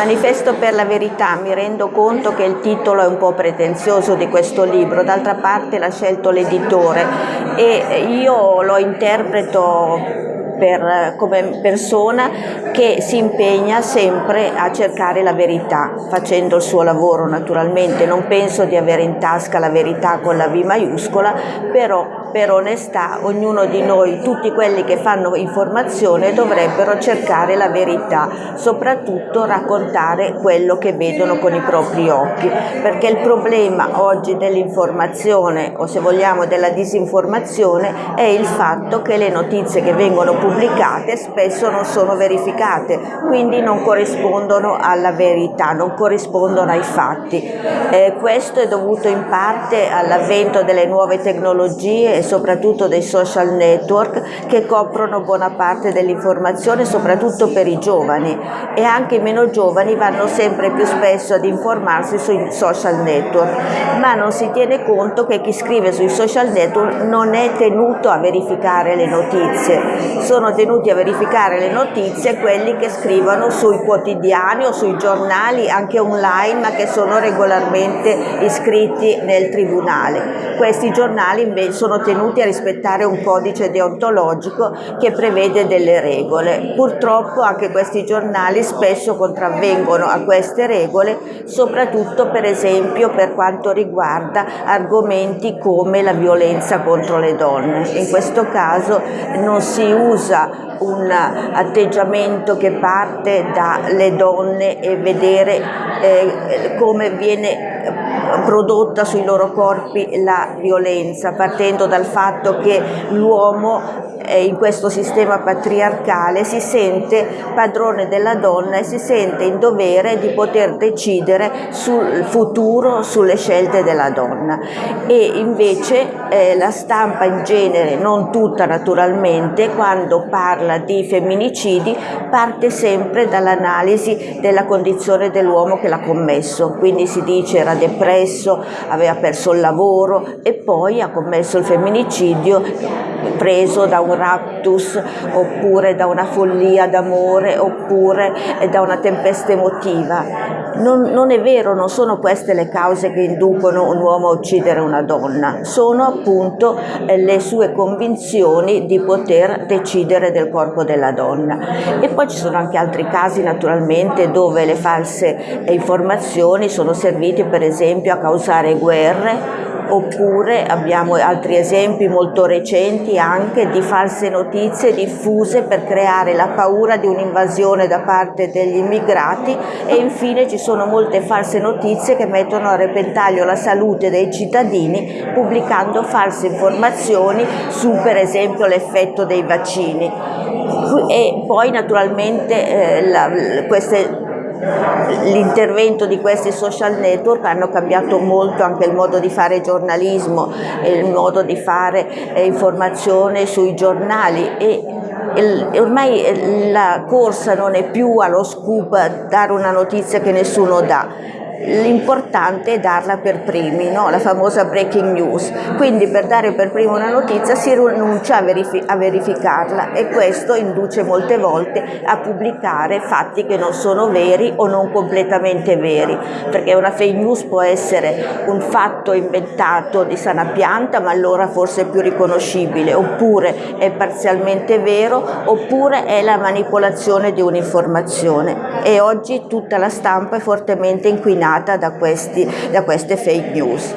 Manifesto per la verità, mi rendo conto che il titolo è un po' pretenzioso di questo libro, d'altra parte l'ha scelto l'editore e io lo interpreto per, come persona che si impegna sempre a cercare la verità, facendo il suo lavoro naturalmente. Non penso di avere in tasca la verità con la V maiuscola, però per onestà ognuno di noi, tutti quelli che fanno informazione dovrebbero cercare la verità, soprattutto raccontare quello che vedono con i propri occhi, perché il problema oggi dell'informazione o se vogliamo della disinformazione è il fatto che le notizie che vengono pubblicate spesso non sono verificate, quindi non corrispondono alla verità, non corrispondono ai fatti. Eh, questo è dovuto in parte all'avvento delle nuove tecnologie e soprattutto dei social network che coprono buona parte dell'informazione, soprattutto per i giovani. E anche i meno giovani vanno sempre più spesso ad informarsi sui social network, ma non si tiene conto che chi scrive sui social network non è tenuto a verificare le notizie, sono tenuti a verificare le notizie quelli che scrivono sui quotidiani o sui giornali anche online ma che sono regolarmente iscritti nel tribunale. Questi giornali invece sono tenuti a rispettare un codice deontologico che prevede delle regole. Purtroppo anche questi giornali spesso contravvengono a queste regole soprattutto per esempio per quanto riguarda argomenti come la violenza contro le donne. In questo caso non si usa un atteggiamento che parte dalle donne e vedere eh, come viene prodotta sui loro corpi la violenza, partendo dal fatto che l'uomo in questo sistema patriarcale si sente padrone della donna e si sente in dovere di poter decidere sul futuro, sulle scelte della donna. E invece eh, la stampa in genere, non tutta naturalmente, quando parla di femminicidi parte sempre dall'analisi della condizione dell'uomo che l'ha commesso, quindi si dice era depresso, aveva perso il lavoro e poi ha commesso il femminicidio preso da un raptus oppure da una follia d'amore oppure da una tempesta emotiva. Non, non, è vero, non sono queste le cause che inducono un uomo a uccidere una donna, sono appunto le sue convinzioni di poter decidere del corpo della donna. E poi ci sono anche altri casi naturalmente dove le false informazioni sono servite per esempio a causare guerre oppure abbiamo altri esempi molto recenti anche di false notizie diffuse per creare la paura di un'invasione da parte degli immigrati e infine ci sono molte false notizie che mettono a repentaglio la salute dei cittadini pubblicando false informazioni su per esempio l'effetto dei vaccini. E poi naturalmente eh, la, queste l'intervento di questi social network hanno cambiato molto anche il modo di fare giornalismo, il modo di fare eh, informazione sui giornali e ormai la corsa non è più allo scoop dare una notizia che nessuno dà, l'importante è darla per primi, no? la famosa breaking news, quindi per dare per primo una notizia si rinuncia a, verifi a, verificarla e questo induce molte volte a pubblicare fatti che non sono veri o non completamente veri, perché una fake news può essere un fatto inventato di sana pianta ma allora forse è più riconoscibile, oppure è parzialmente vero, oppure è la manipolazione di un'informazione e oggi tutta la stampa è fortemente inquinata da, questi, da queste fake news.